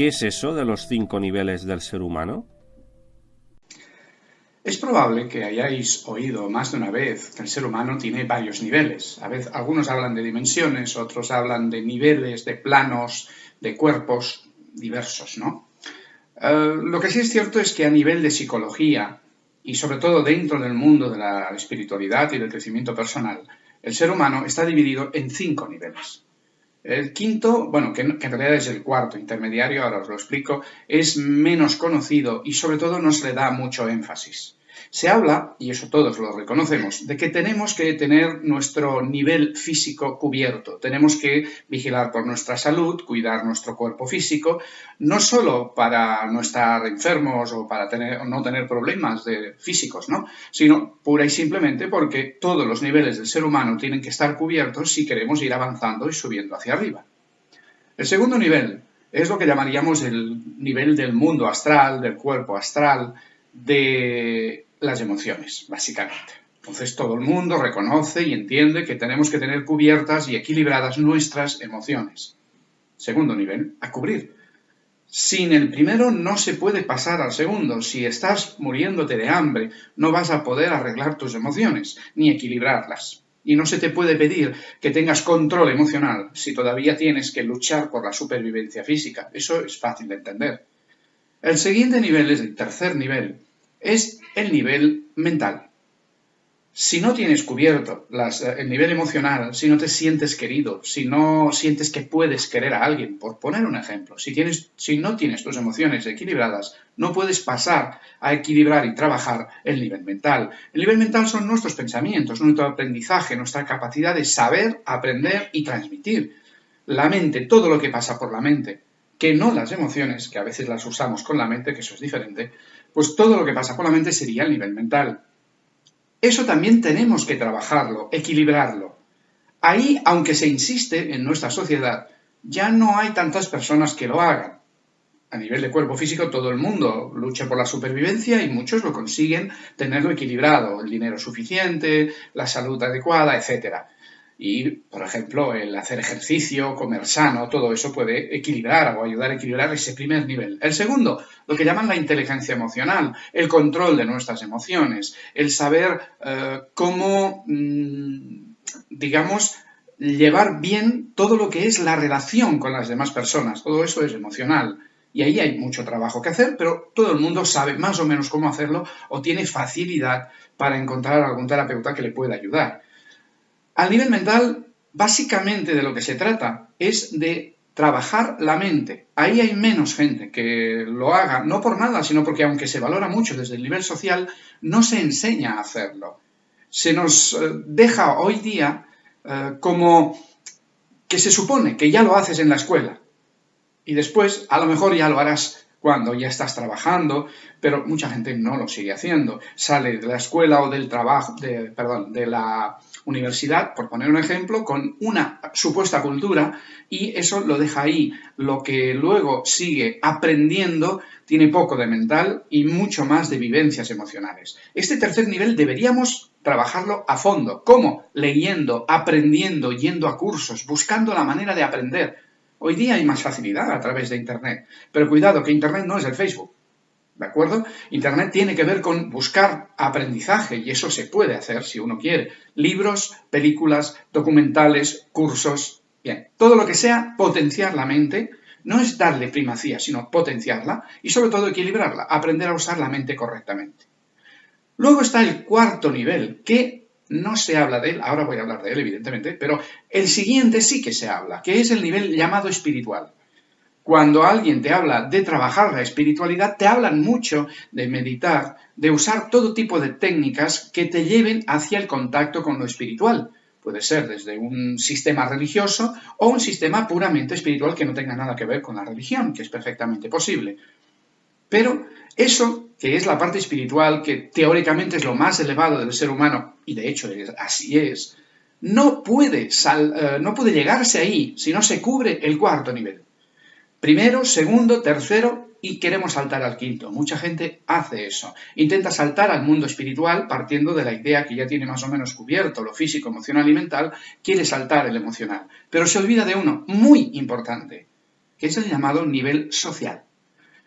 ¿Qué es eso de los cinco niveles del ser humano? Probable que hayáis oído más de una vez que el ser humano tiene varios niveles. A veces, algunos hablan de dimensiones, otros hablan de niveles, de planos, de cuerpos diversos, ¿no? Eh, lo que sí es cierto es que a nivel de psicología y sobre todo dentro del mundo de la espiritualidad y del crecimiento personal, el ser humano está dividido en cinco niveles. El quinto, bueno, que, en realidad es el cuarto intermediario, ahora os lo explico, es menos conocido y sobre todo no se le da mucho énfasis. Se habla, y eso todos lo reconocemos, de que tenemos que tener nuestro nivel físico cubierto, tenemos que vigilar por nuestra salud, cuidar nuestro cuerpo físico, no solo para no estar enfermos o para tener, no tener problemas de, físicos, ¿no? sino pura y simplemente porque todos los niveles del ser humano tienen que estar cubiertos si queremos ir avanzando y subiendo hacia arriba. El segundo nivel es lo que llamaríamos el nivel del mundo astral, del cuerpo astral, de las emociones, básicamente. Entonces todo el mundo reconoce y entiende que tenemos que tener cubiertas y equilibradas nuestras emociones. Segundo nivel, a cubrir. Sin el primero no se puede pasar al segundo. Si estás muriéndote de hambre, no vas a poder arreglar tus emociones ni equilibrarlas. Y no se te puede pedir que tengas control emocional si todavía tienes que luchar por la supervivencia física. Eso es fácil de entender. El siguiente nivel es el tercer nivel, es el nivel mental. Si no tienes cubierto el nivel emocional, si no te sientes querido, si no sientes que puedes querer a alguien, por poner un ejemplo, si, tienes, si no tienes tus emociones equilibradas, no puedes pasar a equilibrar y trabajar el nivel mental. El nivel mental son nuestros pensamientos, nuestro aprendizaje, nuestra capacidad de saber, aprender y transmitir. La mente, todo lo que pasa por la mente, que no las emociones, que a veces las usamos con la mente, que eso es diferente, pues todo lo que pasa por la mente sería el nivel mental. Eso también tenemos que trabajarlo, equilibrarlo. Ahí, aunque se insiste en nuestra sociedad, ya no hay tantas personas que lo hagan. A nivel de cuerpo físico, todo el mundo lucha por la supervivencia y muchos lo consiguen tenerlo equilibrado, el dinero suficiente, la salud adecuada, etc. Y, por ejemplo, el hacer ejercicio, comer sano, todo eso puede equilibrar o ayudar a equilibrar ese primer nivel. El segundo, lo que llaman la inteligencia emocional, el control de nuestras emociones, el saber eh, cómo, mm, digamos, llevar bien todo lo que es la relación con las demás personas. Todo eso es emocional. Y ahí hay mucho trabajo que hacer, pero todo el mundo sabe más o menos cómo hacerlo o tiene facilidad para encontrar algún terapeuta que le pueda ayudar. Al nivel mental, básicamente de lo que se trata es de trabajar la mente. Ahí hay menos gente que lo haga, no por nada, sino porque aunque se valora mucho desde el nivel social, no se enseña a hacerlo. Se nos eh, deja hoy día eh, como que se supone que ya lo haces en la escuela y después a lo mejor ya lo harás cuando ya estás trabajando, pero mucha gente no lo sigue haciendo. Sale de la escuela o del trabajo, de, perdón, de la universidad, por poner un ejemplo, con una supuesta cultura y eso lo deja ahí. Lo que luego sigue aprendiendo tiene poco de mental y mucho más de vivencias emocionales. Este tercer nivel deberíamos trabajarlo a fondo. ¿Cómo? Leyendo, aprendiendo, yendo a cursos, buscando la manera de aprender Hoy día hay más facilidad a través de Internet, pero cuidado que Internet no es el Facebook. ¿De acuerdo? Internet tiene que ver con buscar aprendizaje y eso se puede hacer si uno quiere. Libros, películas, documentales, cursos. Bien, todo lo que sea potenciar la mente no es darle primacía, sino potenciarla y sobre todo equilibrarla, aprender a usar la mente correctamente. Luego está el cuarto nivel, que no se habla de él, ahora voy a hablar de él evidentemente, pero el siguiente sí que se habla, que es el nivel llamado espiritual. Cuando alguien te habla de trabajar la espiritualidad, te hablan mucho de meditar, de usar todo tipo de técnicas que te lleven hacia el contacto con lo espiritual. Puede ser desde un sistema religioso o un sistema puramente espiritual que no tenga nada que ver con la religión, que es perfectamente posible. Pero eso, que es la parte espiritual, que teóricamente es lo más elevado del ser humano, y de hecho así es, no puede, eh, no puede llegarse ahí si no se cubre el cuarto nivel. Primero, segundo, tercero y queremos saltar al quinto. Mucha gente hace eso. Intenta saltar al mundo espiritual partiendo de la idea que ya tiene más o menos cubierto lo físico, emocional y mental, quiere saltar el emocional. Pero se olvida de uno muy importante, que es el llamado nivel social.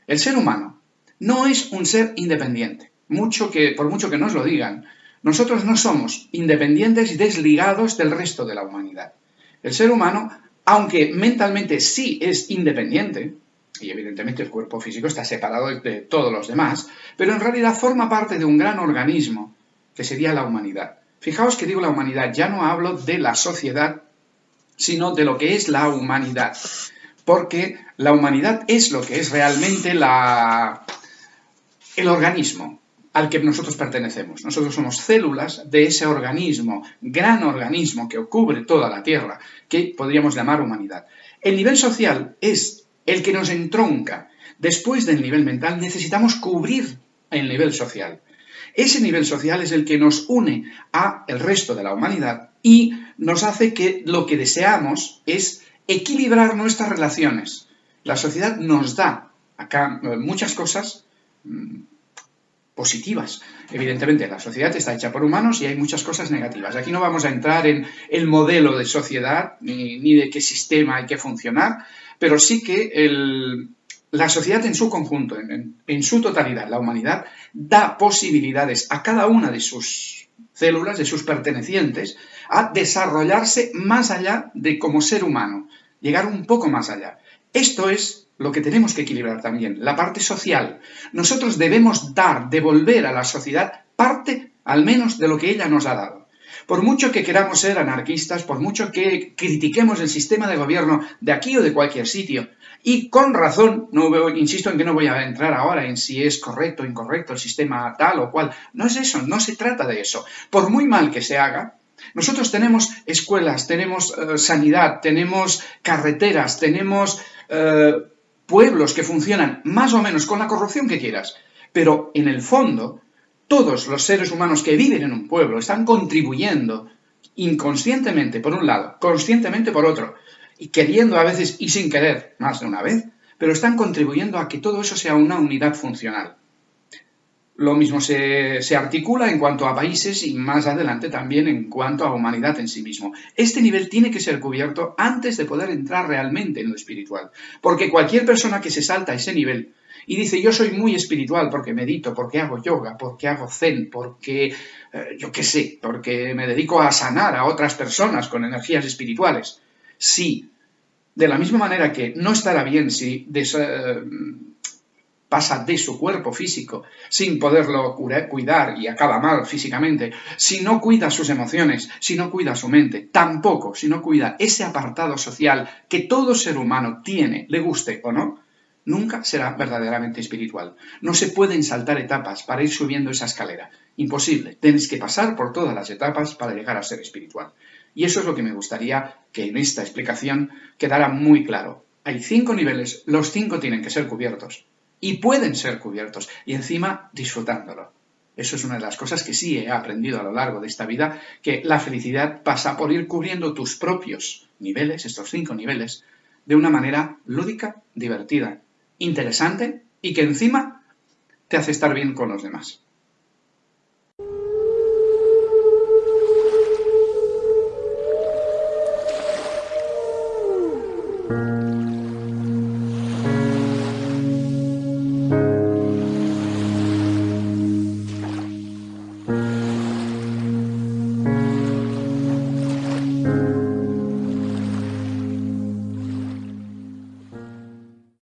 El ser humano no es un ser independiente, mucho que, por mucho que nos lo digan. Nosotros no somos independientes y desligados del resto de la humanidad. El ser humano, aunque mentalmente sí es independiente, y evidentemente el cuerpo físico está separado de todos los demás, pero en realidad forma parte de un gran organismo que sería la humanidad. Fijaos que digo la humanidad, ya no hablo de la sociedad, sino de lo que es la humanidad, porque la humanidad es lo que es realmente el organismo al que nosotros pertenecemos. Nosotros somos células de ese organismo, gran organismo que cubre toda la Tierra, que podríamos llamar humanidad. El nivel social es el que nos entronca. Después del nivel mental necesitamos cubrir el nivel social. Ese nivel social es el que nos une a el resto de la humanidad y nos hace que lo que deseamos es equilibrar nuestras relaciones. La sociedad nos da acá eh, muchas cosas mm, positivas. Evidentemente, la sociedad está hecha por humanos y hay muchas cosas negativas. Aquí no vamos a entrar en el modelo de sociedad ni, ni de qué sistema hay que funcionar, pero sí que la sociedad en su conjunto, en, su totalidad, la humanidad, da posibilidades a cada una de sus células, de sus pertenecientes, a desarrollarse más allá de como ser humano, llegar un poco más allá. Esto es lo que tenemos que equilibrar también, la parte social. Nosotros debemos dar, devolver a la sociedad parte al menos de lo que ella nos ha dado. Por mucho que queramos ser anarquistas, por mucho que critiquemos el sistema de gobierno de aquí o de cualquier sitio, y con razón, no insisto en que no voy a entrar ahora en si es correcto o incorrecto el sistema tal o cual, no es eso, no se trata de eso. Por muy mal que se haga, nosotros tenemos escuelas, tenemos eh, sanidad, tenemos carreteras, tenemos eh, pueblos que funcionan más o menos con la corrupción que quieras, pero en el fondo todos los seres humanos que viven en un pueblo están contribuyendo inconscientemente por un lado, conscientemente por otro, y queriendo a veces y sin querer más de una vez, pero están contribuyendo a que todo eso sea una unidad funcional. Lo mismo se, se, articula en cuanto a países y más adelante también en cuanto a humanidad en sí mismo. Este nivel tiene que ser cubierto antes de poder entrar realmente en lo espiritual, porque cualquier persona que se salta ese nivel y dice, yo soy muy espiritual porque medito, porque hago yoga, porque hago zen, porque, eh, yo qué sé, porque me dedico a sanar a otras personas con energías espirituales. Sí, de la misma manera que no estará bien si eh, pasa de su cuerpo físico sin poderlo cuidar y acaba mal físicamente, si no cuida sus emociones, si no cuida su mente, tampoco si no cuida ese apartado social que todo ser humano tiene, le guste o no, nunca será verdaderamente espiritual. No se pueden saltar etapas para ir subiendo esa escalera. Imposible. Tienes que pasar por todas las etapas para llegar a ser espiritual. Y eso es lo que me gustaría que en esta explicación quedara muy claro. Hay cinco niveles, los cinco tienen que ser cubiertos. Y pueden ser cubiertos. Y encima disfrutándolo. Eso es una de las cosas que sí he aprendido a lo largo de esta vida, que la felicidad pasa por ir cubriendo tus propios niveles, estos cinco niveles, de una manera lúdica, divertida, interesante y que encima te hace estar bien con los demás.